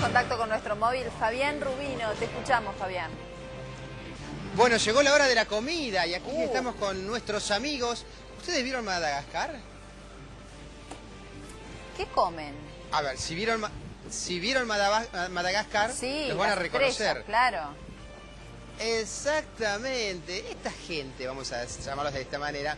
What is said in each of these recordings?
contacto con nuestro móvil. Fabián Rubino, te escuchamos, Fabián. Bueno, llegó la hora de la comida y aquí Uh. estamos con nuestros amigos. ¿Ustedes vieron Madagascar? ¿Qué comen? A ver, si vieron, si vieron Madagascar, Sí, los van a reconocer. claro. Exactamente. Esta gente, vamos a llamarlos de esta manera,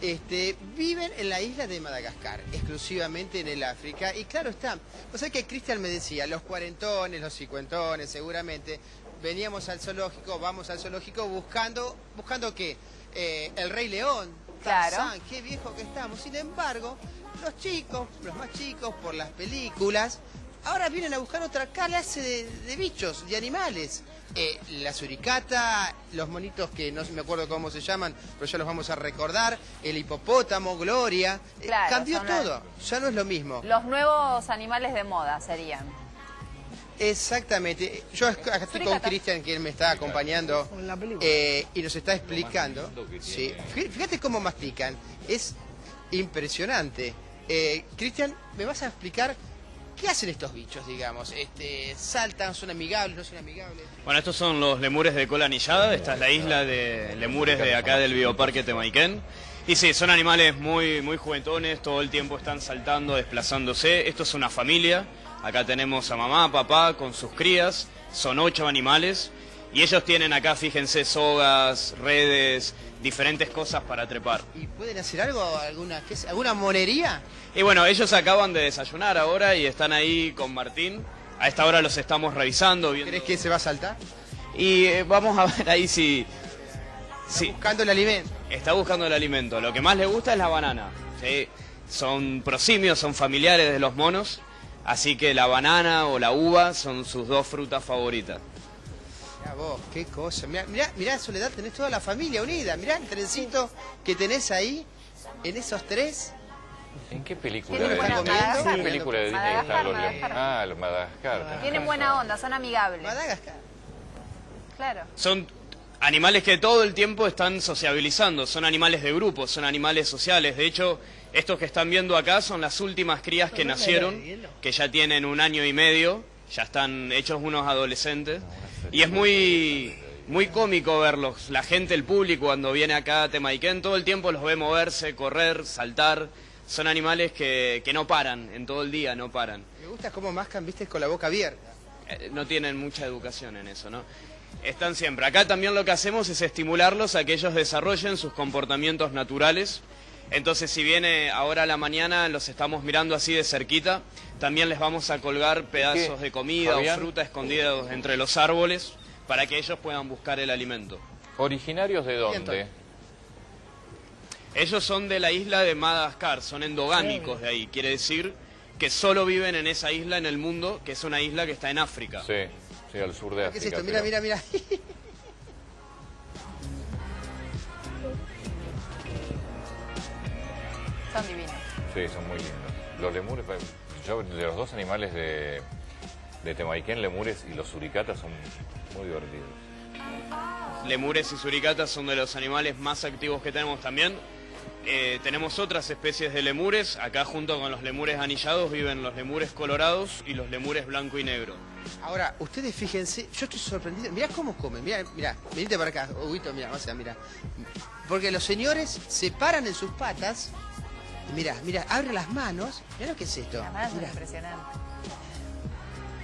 este, viven en la isla de Madagascar, exclusivamente en el África. Y claro está, o sea que Cristian me decía, los cuarentones, los cincuentones, seguramente, veníamos al zoológico, vamos al zoológico buscando, ¿buscando qué? Eh, el Rey León, Claro. Tarzán, qué viejo que estamos. Sin embargo, los chicos, los más chicos, por las películas, ahora vienen a buscar otra clase de, de bichos, de animales. Eh, la suricata, los monitos que no me acuerdo cómo se llaman, pero ya los vamos a recordar, el hipopótamo, Gloria. Eh, Claro, cambió todo, ya no es lo mismo. Los nuevos animales de moda serían. Exactamente. Yo acá estoy con. Cristian, que él me está acompañando En la película. eh, y nos está explicando. Sí. Fí- Fíjate cómo mastican. Es impresionante. Eh, Cristian, ¿me vas a explicar qué hacen estos bichos, digamos? Este, ¿Saltan? ¿Son amigables? ¿No son amigables? Bueno, estos son los lemures de cola anillada. Esta es la isla de lemures de acá del bioparque Temaiken. Y sí, son animales muy, muy juguetones, todo el tiempo están saltando, desplazándose. Esto es una familia. Acá tenemos a mamá, papá con sus crías. Son ocho animales. Y ellos tienen acá, fíjense, sogas, redes, diferentes cosas para trepar. ¿Y pueden hacer algo? ¿Alguna, qué es, ¿alguna monería? Y bueno, ellos acaban de desayunar ahora y están ahí con Martín. A esta hora los estamos revisando. Viendo... ¿Crees que se va a saltar? Y eh, vamos a ver ahí si... si Buscando el alimento. está buscando el alimento. Lo que más le gusta es la banana. ¿sí? Son prosimios, son familiares de los monos. Así que la banana o la uva son sus dos frutas favoritas. Vos, qué cosa. Mirá, mirá, mirá, Soledad, tenés toda la familia unida. Mirá el trencito que tenés ahí, en esos tres. ¿En qué película? Tienen de buena Disney? Madagascar. ¿En qué película de Disney Madagascar, están los Madagascar. Ah, los Madagascar. Tienen buena onda, son amigables. Madagascar. Claro. Son animales que todo el tiempo están sociabilizando, son animales de grupo, son animales sociales. De hecho, estos que están viendo acá son las últimas crías que nacieron, que ya tienen un año y medio, ya están hechos unos adolescentes. Y es muy, muy cómico verlos. La gente, el público, cuando viene acá a Temaiken, todo el tiempo los ve moverse, correr, saltar. Son animales que, que no paran, en todo el día no paran. Me gusta cómo mascan, viste, con la boca abierta. Eh, no tienen mucha educación en eso, ¿no? Están siempre. Acá también lo que hacemos es estimularlos a que ellos desarrollen sus comportamientos naturales. Entonces, si viene ahora a la mañana, los estamos mirando así de cerquita, también les vamos a colgar pedazos de comida Fabián? o fruta escondidos entre los árboles para que ellos puedan buscar el alimento. ¿Originarios de dónde? Ellos son de la isla de Madagascar, son endogámicos de ahí. Quiere decir que solo viven en esa isla en el mundo, que es una isla que está en África. Sí, sí, al sur de ¿Qué África. es esto? Mira, mira, mira. Son divinos. Sí, son muy lindos. Los lemures, yo de los dos animales de, de Temaiken, lemures y los suricatas son muy divertidos. Lemures y suricatas son de los animales más activos que tenemos también. Eh, tenemos otras especies de lemures. Acá junto con los lemures anillados viven los lemures colorados y los lemures blanco y negro. Ahora, ustedes fíjense, yo estoy sorprendido. Mirá cómo comen, mirá, mirá, venite para acá, Huguito, mirá, o sea, mirá. Porque los señores se paran en sus patas, y mirá, mirá, abren las manos, mirá lo que es esto. Las manos son Mirá. impresionantes.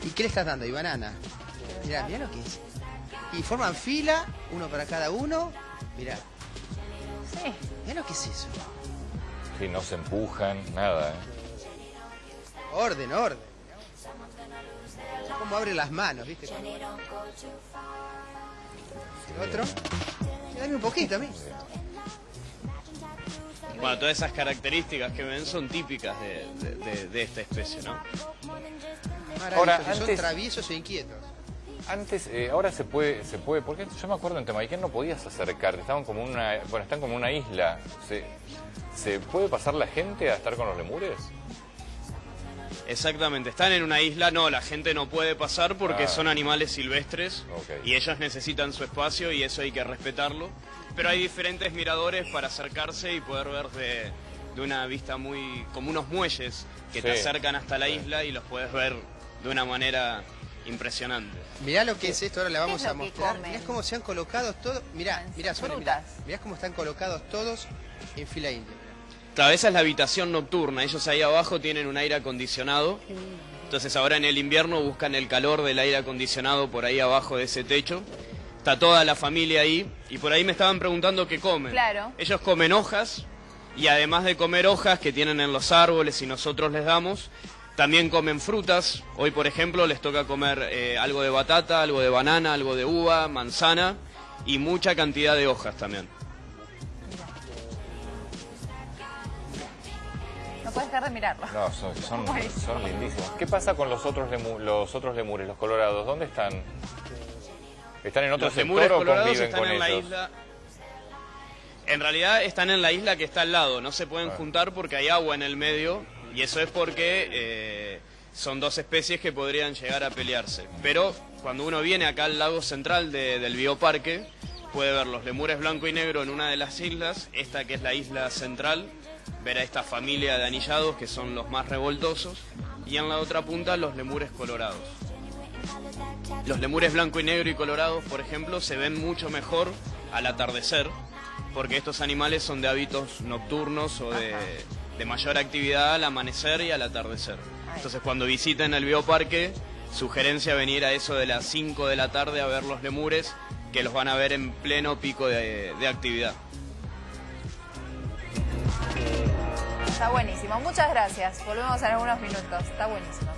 ¿Y qué le estás dando? ¿Y banana? Mirá, mirá lo que es. Y forman fila, uno para cada uno. Mirá, Sí. mirá lo que es eso. Sí, no se empujan, nada. ¿eh? Orden, orden. Cómo abren las manos, ¿viste? El otro. Dame un poquito a mí. Bueno, todas esas características que ven son típicas de, de- de- de esta especie, ¿no? Ahora, que son antes- traviesos e inquietos. Antes, eh, ahora se puede, se puede, porque yo me acuerdo en Temaiken no podías acercarte, estaban como una, bueno, están como una isla. ¿Se, ¿Se puede pasar la gente a estar con los lemures? Exactamente, están en una isla, no, la gente no puede pasar porque Ah. son animales silvestres y ellos necesitan su espacio y eso hay que respetarlo. Pero hay diferentes miradores para acercarse y poder ver de, de una vista muy... como unos muelles que te Sí. acercan hasta la isla y los puedes ver de una manera impresionante. Mirá lo que es esto, ahora la vamos es lo a que mostrar. comen? Mirá cómo se han colocado todos. Mirá, mirá, Sole, mirá. frutas. Mirá cómo están colocados todos en fila india. Claro, esa es la habitación nocturna. Ellos ahí abajo tienen un aire acondicionado. Entonces ahora en el invierno buscan el calor del aire acondicionado por ahí abajo de ese techo. Está toda la familia ahí y por ahí me estaban preguntando qué comen. Claro. Ellos comen hojas y además de comer hojas que tienen en los árboles y nosotros les damos, también comen frutas. Hoy, por ejemplo, les toca comer eh, algo de batata, algo de banana, algo de uva, manzana y mucha cantidad de hojas también. No puedes dejar de mirarlo. No, son, son, son lindísimos. ¿Qué pasa con los otros, lemu- los otros lemures, los colorados? ¿Dónde están? ¿Están en otro Los sector o colorados conviven están con en la isla. En realidad están en la isla que está al lado. No se Ah. pueden juntar porque hay agua en el medio y eso es porque eh, son dos especies que podrían llegar a pelearse. Pero cuando uno viene acá al lago central de- del bioparque puede ver los lemures blanco y negro en una de las islas, esta que es la isla central, ver a esta familia de anillados que son los más revoltosos y en la otra punta los lemures colorados. Los lemures blanco y negro y colorados, por ejemplo, se ven mucho mejor al atardecer, porque estos animales son de hábitos nocturnos o de, de mayor actividad al amanecer y al atardecer. Entonces, cuando visiten el bioparque, sugerencia venir a eso de las 5 de la tarde a ver los lemures, que los van a ver en pleno pico de, de actividad. Está buenísimo. Muchas gracias. Volvemos en algunos minutos. Está buenísimo.